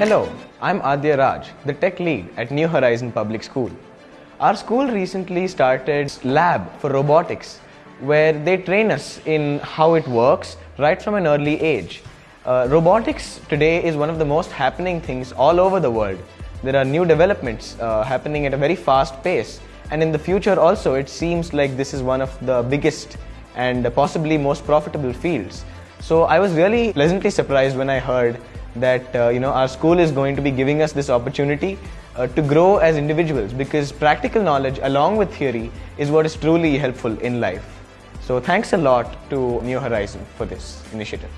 Hello, I'm Adya Raj, the tech lead at New Horizon Public School. Our school recently started lab for robotics where they train us in how it works right from an early age. Uh, robotics today is one of the most happening things all over the world. There are new developments uh, happening at a very fast pace and in the future also it seems like this is one of the biggest and possibly most profitable fields. So I was really pleasantly surprised when I heard that uh, you know our school is going to be giving us this opportunity uh, to grow as individuals because practical knowledge along with theory is what is truly helpful in life. So thanks a lot to New Horizon for this initiative.